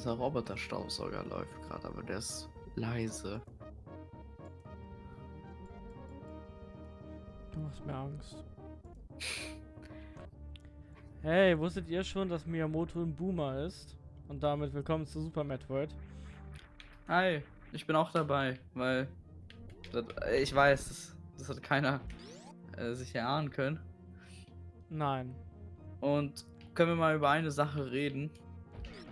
Unser Roboterstaubsauger läuft gerade, aber der ist leise. Du machst mir Angst. Hey, wusstet ihr schon, dass Miyamoto ein Boomer ist? Und damit willkommen zu Super Metroid. Hi, ich bin auch dabei, weil das, ich weiß, das, das hat keiner äh, sich erahnen können. Nein. Und können wir mal über eine Sache reden?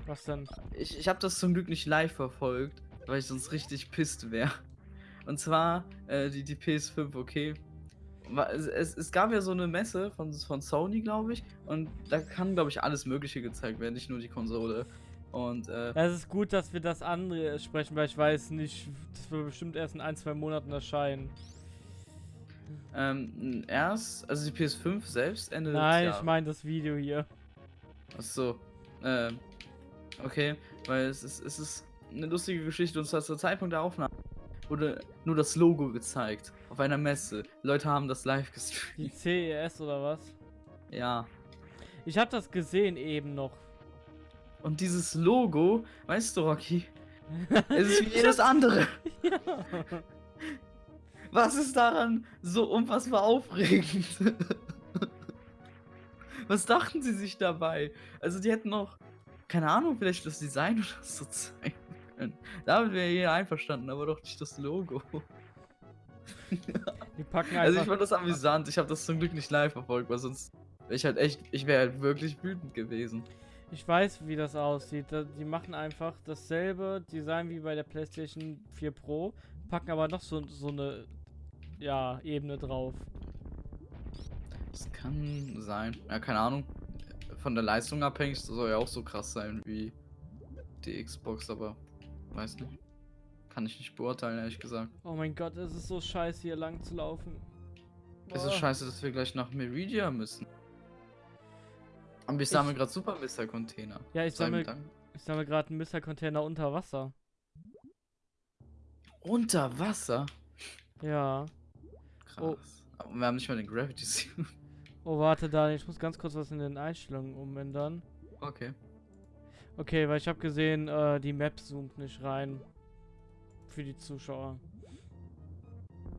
Was denn? Ich, ich habe das zum Glück nicht live verfolgt, weil ich sonst richtig pisst wäre. Und zwar äh, die, die PS5, okay. Es, es, es gab ja so eine Messe von, von Sony, glaube ich, und da kann, glaube ich, alles Mögliche gezeigt werden, nicht nur die Konsole. Und äh, Es ist gut, dass wir das andere sprechen, weil ich weiß nicht, das wird bestimmt erst in ein, zwei Monaten erscheinen. ähm, erst, also die PS5 selbst Ende des Nein, Jahres. ich meine das Video hier. Ach so. Ähm, okay, weil es ist, es ist eine lustige Geschichte und zwar zur Zeitpunkt der Aufnahme wurde nur das Logo gezeigt auf einer Messe. Leute haben das live Die gestreamt. CES oder was? Ja. Ich habe das gesehen eben noch. Und dieses Logo, weißt du, Rocky, es ist wie jedes andere. ja. Was ist daran so unfassbar aufregend? Was dachten sie sich dabei? Also die hätten noch, keine Ahnung, vielleicht das Design oder so zeigen können. Damit wäre jeder einverstanden, aber doch nicht das Logo. Die packen Also ich einfach. fand das amüsant. Ich habe das zum Glück nicht live verfolgt, weil sonst wäre ich halt echt, ich wäre halt wirklich wütend gewesen. Ich weiß, wie das aussieht. Die machen einfach dasselbe Design wie bei der PlayStation 4 Pro, packen aber noch so, so eine ja, Ebene drauf. Das kann sein. Ja, keine Ahnung. Von der Leistung abhängig das soll ja auch so krass sein wie die Xbox, aber weiß nicht. Kann ich nicht beurteilen, ehrlich gesagt. Oh mein Gott, es ist so scheiße, hier lang zu laufen. Es ist scheiße, dass wir gleich nach Meridia müssen. Und Ich- sammeln gerade Super Mr. Container. Ja, ich sammle sammle gerade einen Mr-Container unter Wasser. Unter Wasser? Ja. Krass. Oh. Aber wir haben nicht mal den Gravity Suit. Oh, warte, Daniel, ich muss ganz kurz was in den Einstellungen umändern. Okay. Okay, weil ich habe gesehen, äh, die Map zoomt nicht rein. Für die Zuschauer.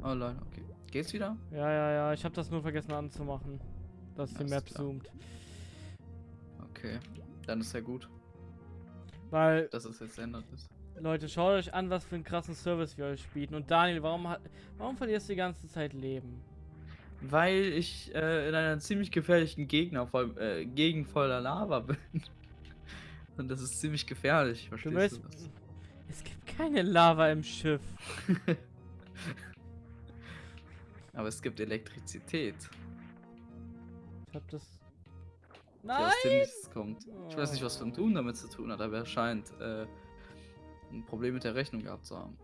Oh lol, okay. Geht's wieder? Ja, ja, ja, ich habe das nur vergessen anzumachen. Dass die Alles Map klar. zoomt. Okay. Dann ist ja gut, Weil, dass es jetzt ändert ist. Leute, schaut euch an, was für einen krassen Service wir euch bieten. Und Daniel, warum, hat- warum verlierst du die ganze Zeit Leben? Weil ich äh, in einer ziemlich gefährlichen Gegner voll, äh, Gegend voller Lava bin. Und das ist ziemlich gefährlich, Du verstehst weißt, du es gibt keine Lava im Schiff. Aber es gibt Elektrizität, Ich hab das. die Nein! aus dem Nichts kommt. Ich weiß nicht, was. Phantom damit zu tun hat, aber er scheint äh, ein Problem mit der Rechnung gehabt zu haben.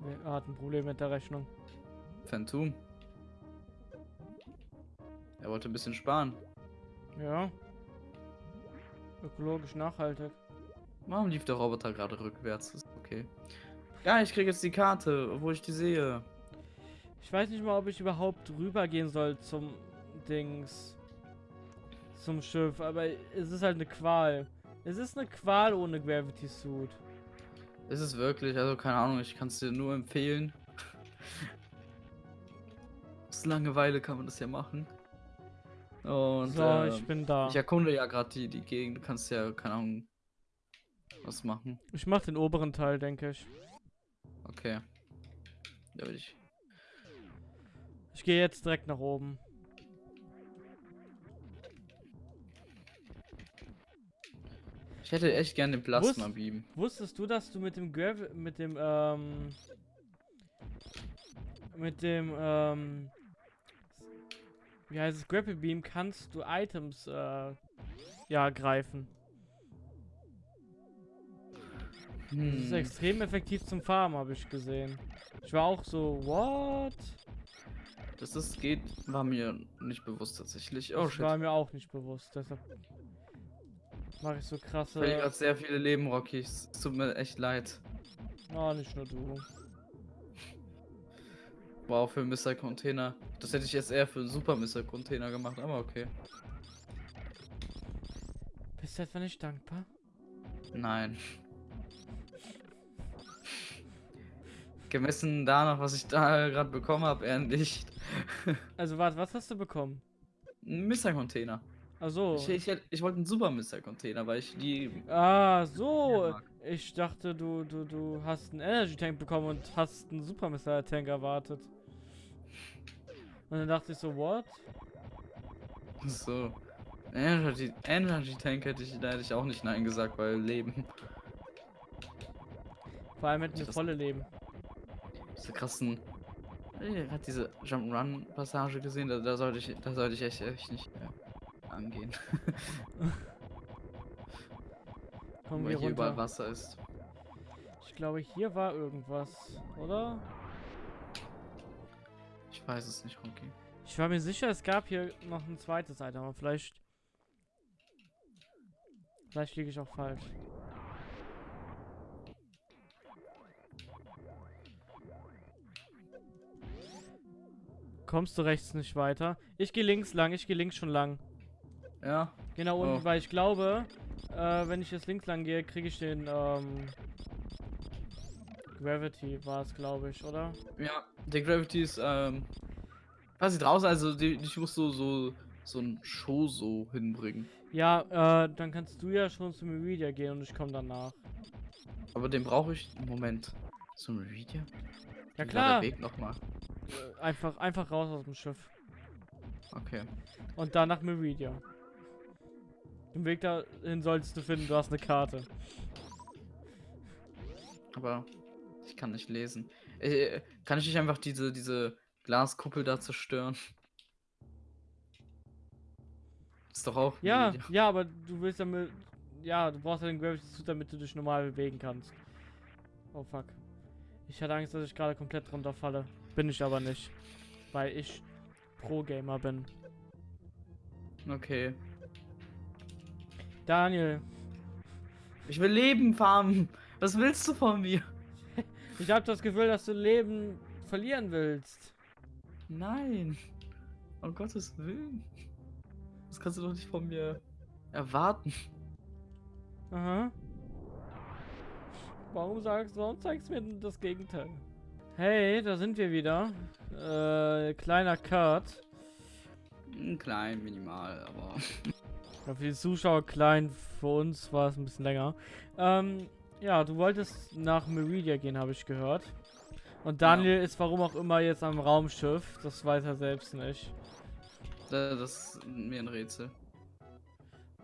Wer hat ein Problem mit der Rechnung? Phantom. Er wollte ein bisschen sparen. Ja. Ökologisch nachhaltig. Warum lief der Roboter gerade rückwärts? Ist okay. Ja, ich krieg jetzt die Karte, obwohl ich die sehe. Ich weiß nicht mal, ob ich überhaupt rübergehen soll zum Dings. Zum Schiff, aber es ist halt eine Qual. Es ist eine Qual ohne Gravity Suit. Ist es wirklich? Also keine Ahnung, ich kann es dir nur empfehlen. Aus Langeweile kann man das ja machen. Und so, ähm, ich bin da. ich erkunde ja gerade die, die Gegend. Du kannst ja, keine Ahnung, was machen. Ich mach den oberen Teil, denke ich. Okay. Ja, will ich. Ich gehe jetzt direkt nach oben. Ich hätte echt gerne den Plasma Beam. Wusstest du, dass du mit dem Grav mit dem ähm mit dem ähm wie heißt es Grapple Beam kannst du Items äh, ja greifen. Das ist Hm. extrem effektiv zum Farmen, habe ich gesehen. Ich war auch so, what? Dass das geht, war mir nicht bewusst tatsächlich. Oh das shit. war mir auch nicht bewusst, deshalb mache ich so Ich krasse. gerade sehr viele Leben, Rocky. Es tut mir echt leid. Oh, nicht nur du. Wow, für Mr. Container. Das hätte ich jetzt eher für Super Mr. Container gemacht, aber okay. Bist du etwa nicht dankbar? Nein. Gemessen danach, was ich da gerade bekommen habe, eher nicht. Also warte, was hast du bekommen? Ein Mister-Container. Ach so. Ich, ich, ich wollte einen super Mister-Container, weil ich die. Ah, so. Ich dachte, du, du, du hast einen Energy Tank bekommen und hast einen Super Missile Tank erwartet. Und dann dachte ich so, what? So. Energy, Energy Tank hätte ich, da hätte ich auch nicht Nein gesagt, weil Leben. Vor allem hätten wir volle Leben. Diese krassen. Hat diese Jump'n'Run-Passage gesehen? Da, da sollte ich, da sollte ich echt, echt nicht äh, angehen. Kommen weil wir hier überall runter. Wasser ist. Ich glaube, hier war irgendwas, oder? Ich weiß es nicht, Rocky. Ich war mir sicher, es gab hier noch ein zweites Item, aber vielleicht... Vielleicht liege ich auch falsch. Kommst du rechts nicht weiter? Ich gehe links lang, ich gehe links schon lang. Ja, Genau unten, Oh. weil ich glaube, äh, wenn ich jetzt links lang gehe, kriege ich den, ähm, Gravity war es, glaube ich, oder? ja. Der Gravity ist, ähm. Quasi draußen, also die, ich muss so, so, so ein Show so hinbringen. Ja, äh, dann kannst du ja schon zu Meridia gehen und ich komme danach. Aber den brauche ich. Moment. Ein Video? Ja klar, Weg nochmal. äh, einfach, einfach raus aus dem Schiff. Okay. Und dann nach Meridia. Den Weg dahin solltest du finden, du hast eine Karte. Aber ich kann nicht lesen. Äh, kann ich nicht einfach diese, diese Glaskuppel da zerstören? Ist doch auch. Ja, Video. ja, aber du willst damit. Ja, du brauchst ja den Gravity Suit, damit du dich normal bewegen kannst. Oh fuck. Ich hatte Angst, dass ich gerade komplett runterfalle. Bin ich aber nicht. Weil ich Pro-Gamer bin. Okay. Daniel, Ich will Leben farmen. Was willst du von mir? Ich habe das Gefühl, dass du Leben verlieren willst. Nein. Um Gottes Willen. Das kannst du doch nicht von mir erwarten. Aha. Warum sagst du, warum zeigst du mir denn das Gegenteil? Hey, da sind wir wieder. Äh, kleiner Cut. Ein klein, minimal, aber. Für die Zuschauer klein, für uns war es ein bisschen länger. Ähm, ja, du wolltest nach Meridia gehen, habe ich gehört. Und Daniel ist warum auch immer jetzt am Raumschiff. Das weiß er selbst nicht. Da- Das ist mir ein Rätsel.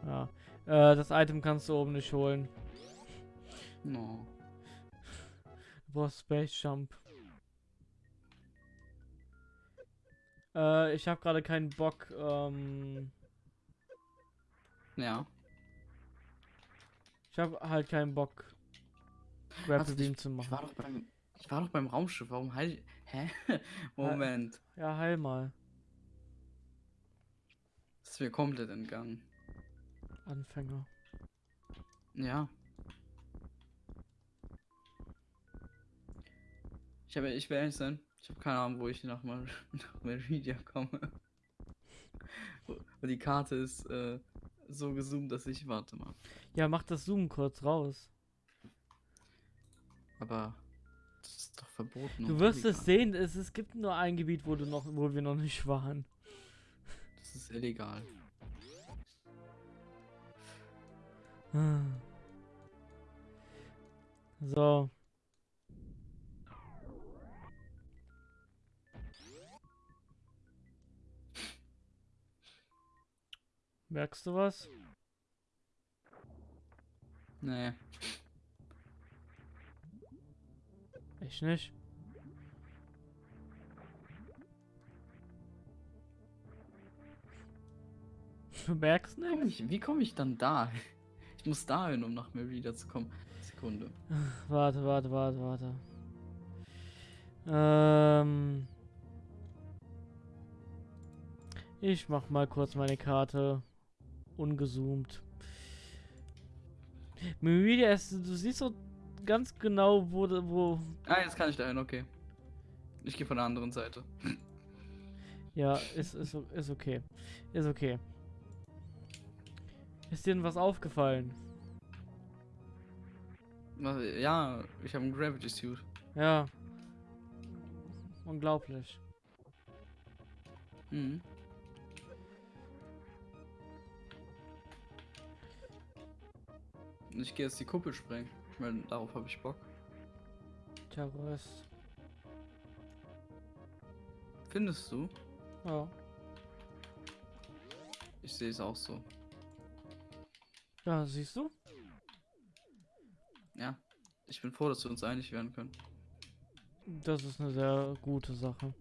Ja. Äh, das Item kannst du oben nicht holen. No. Du brauchst Space Jump. Äh, ich habe gerade keinen Bock, ähm, Ja. ich habe halt keinen Bock, Grapple Beam zu Ich machen. war doch beim. Ich war doch beim Raumschiff. Warum halt. Hä? Moment. Ja, heil mal. Das ist mir komplett entgangen. Anfänger. Ja. Ich habe, ich will ehrlich sein, ich habe keine Ahnung, wo ich nach, Mar nach Meridia komme. Und die Karte ist äh, so gezoomt, dass ich, warte mal. Ja, mach das Zoom kurz raus. Aber das ist doch verboten. Du wirst es illegal. sehen, es, es gibt nur ein Gebiet, wo du noch, wo wir noch nicht waren. Das ist illegal. So. Merkst du was? Nee. Ich nicht. Du merkst Wie komm nicht? ich, wie komme ich dann da? Ich muss dahin, um nach Meridia zu kommen. Sekunde. Warte, warte, warte, warte. Ähm. Ich mach mal kurz meine Karte ungezoomt. Meridia ist, du siehst so ganz genau, wo, wo, Ah, jetzt kann ich dahin, okay. Ich gehe von der anderen Seite. ja, ist, ist, ist okay. Ist okay. Ist dir denn was aufgefallen? Ja, ich habe einen Gravity Suit. Ja. Unglaublich. Mhm. Ich gehe jetzt die Kuppel sprengen. Weil darauf habe ich Bock. Terrorist. Findest du? Ja. Ich sehe es auch so. Ja, siehst du? Ja. Ich bin froh, dass wir uns einig werden können. Das ist eine sehr gute Sache.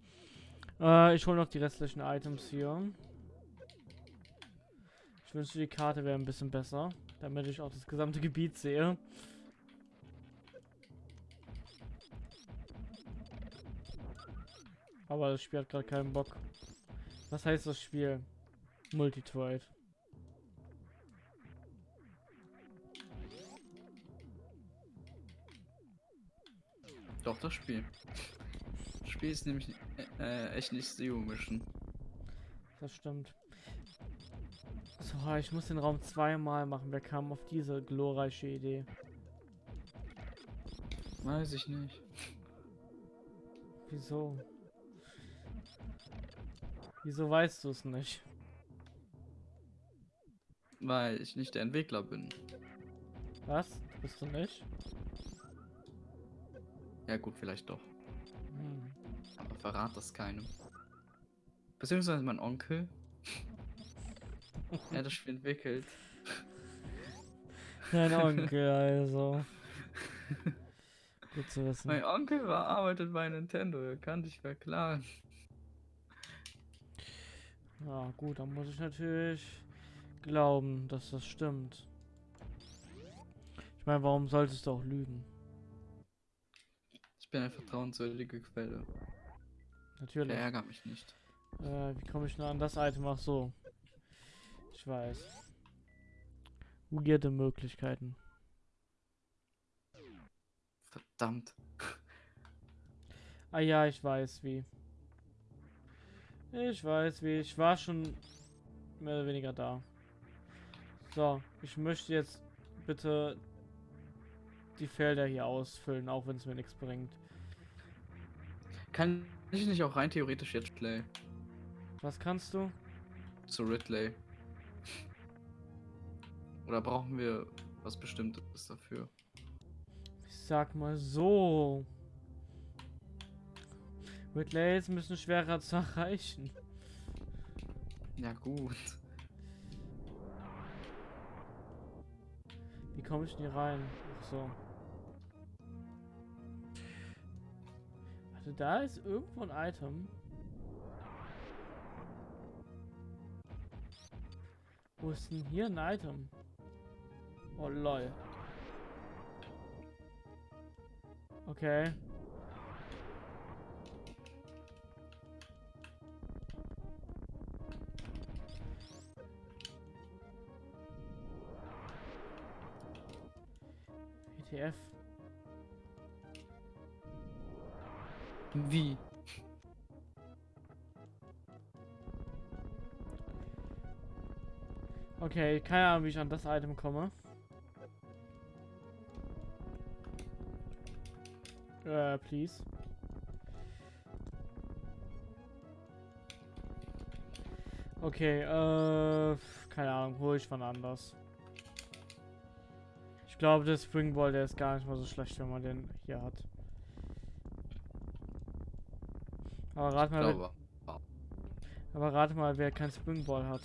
Äh, ich hole noch die restlichen Items hier. Ich wünschte, die Karte wäre ein bisschen besser, damit ich auch das gesamte Gebiet sehe. Aber das Spiel hat gerade keinen Bock. Was heißt das Spiel? Multitrade. Doch, das Spiel. Das Spiel ist nämlich äh, äh, echt nicht Zero Mission. Das stimmt. So, ich muss den Raum zweimal machen. Wer kam auf diese glorreiche Idee? Weiß ich nicht. Wieso? Wieso weißt du es nicht? Weil ich nicht der Entwickler bin. Was? Bist du nicht? Ja gut, vielleicht doch. Hm. Aber verrat das keinem. Beziehungsweise mein Onkel. er hat das Spiel entwickelt. Dein Onkel, also. Gut zu wissen. Mein Onkel war arbeitet bei Nintendo, er kann dich verklagen. Ja, gut, dann muss ich natürlich glauben, dass das stimmt. Ich meine, warum solltest du auch lügen? Ich bin eine vertrauenswürdige Quelle. Natürlich. Verärger mich nicht. Äh, wie komme ich nur an das Item? Ach so. Ich weiß. Weirde Möglichkeiten. Verdammt. Ah ja, ich weiß wie. Ich weiß wie. Ich war schon mehr oder weniger da. So, ich möchte jetzt bitte die Felder hier ausfüllen, auch wenn es mir nichts bringt. Kann ich nicht auch rein theoretisch jetzt play Was kannst du? zu Ridley? Oder brauchen wir was Bestimmtes dafür? Ich sag mal so. Ist ein bisschen schwerer zu erreichen. Ja gut. Wie komme ich denn hier rein? Ach so. Warte, da ist irgendwo ein Item. Wo ist denn hier ein Item? Oh lol. Okay. ETF. Wie? Okay, keine Ahnung, wie ich an das Item komme. Äh, please. Okay, äh, keine Ahnung, hole ich von anders. Ich glaube, der Springball, der ist gar nicht mal so schlecht, wenn man den hier hat. Aber rat mal, wer, aber rate mal, wer kein Springball hat.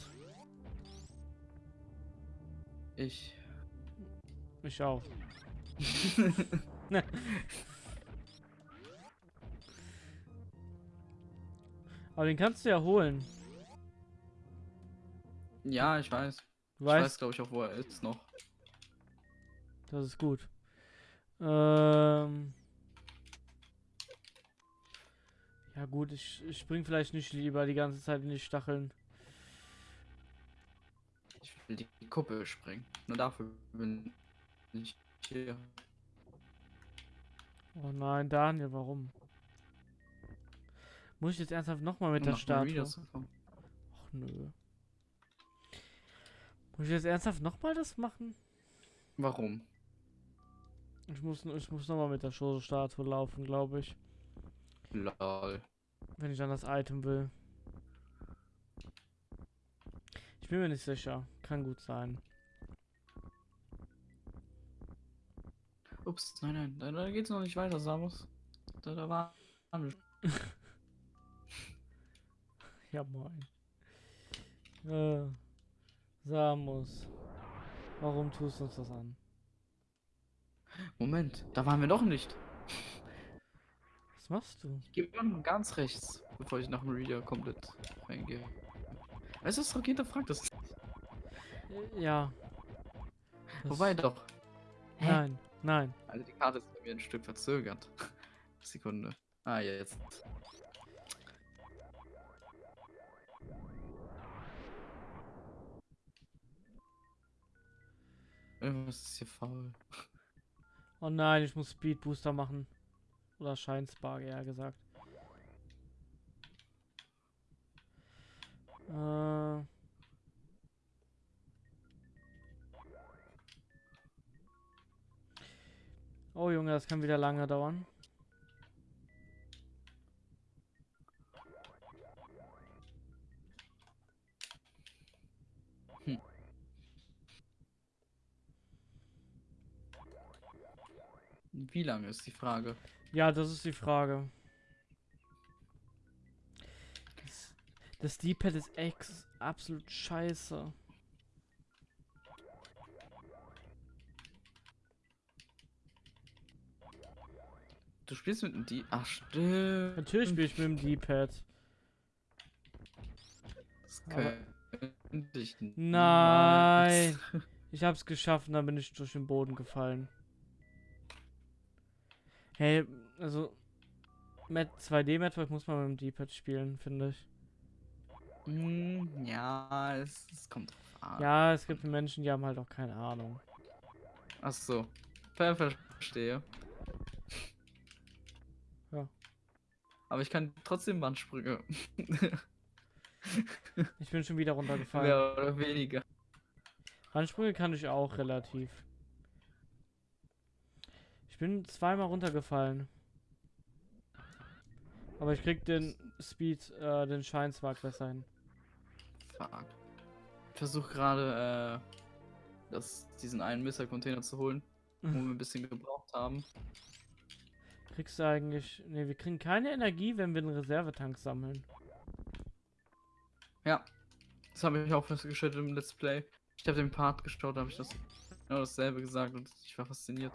Ich. Ich auch. Aber den kannst du ja holen. ja, ich weiß. Du Ich weiß, weißt, glaube ich, auch, wo er ist noch. Das ist gut. Ähm. Ja gut, ich, ich spring vielleicht nicht lieber die ganze Zeit in die Stacheln. Ich will die Kuppel sprengen. Nur dafür bin ich hier. Oh nein, Daniel, warum? Muss ich jetzt ernsthaft nochmal mit um der Statue? Ach nö. Muss ich jetzt ernsthaft nochmal das machen? Warum? Ich muss, ich muss nochmal mit der Show-Statue laufen, glaube ich. Lol. Wenn ich dann das Item will. Ich bin mir nicht sicher. Kann gut sein. Ups, nein, nein, da, da geht's noch nicht weiter, Samus. Da, da war. Ja, moin. Äh, Samus. Warum tust du uns das an? Moment, da waren wir noch nicht. Was machst du? Ich gehe mal ganz rechts, bevor ich nach Meridia komplett reingehe. Es ist doch hinterfragt das. Äh, Ja. Das- Wobei doch. Hä? Nein, nein. Also die Karte ist bei mir ein Stück verzögert. Sekunde. Ah, ja, jetzt. Irgendwas ist hier faul. Oh nein, ich muss Speed Booster machen. Oder Scheinspark, eher gesagt. Äh. Oh Junge, das kann wieder lange dauern. Wie lange ist die Frage? Ja, das ist die Frage. Das, das D-Pad ist ex absolut scheiße. Du spielst mit dem D. Ach, stimmt. Natürlich spiele ich mit dem D-Pad. Das könnte ich Nein. Ich hab's geschafft und dann bin ich durch den Boden gefallen. Hey, also Met 2D Metroid muss man mit dem D-Pad spielen, finde ich. Hm, ja, es, es kommt drauf an. Ja, es gibt Menschen, die haben halt auch keine Ahnung. Ach so. Ver verstehe. Ja. Aber ich kann trotzdem Wandsprünge. Ich bin schon wieder runtergefallen. Mehr oder weniger. Handsprünge kann ich auch relativ. Ich bin zweimal runtergefallen. Aber ich krieg den Speed, äh, den Scheinsmark besser hin. Fuck. Ich versuche gerade, äh, das, diesen einen Missile-Container zu holen, wo wir ein bisschen gebraucht haben. Kriegst du eigentlich. Ne, wir kriegen keine Energie, wenn wir einen Reservetank sammeln. Ja. Das habe ich auch festgestellt im Let's Play. Ich habe den Part geschaut, da habe ich das genau dasselbe gesagt und ich war fasziniert.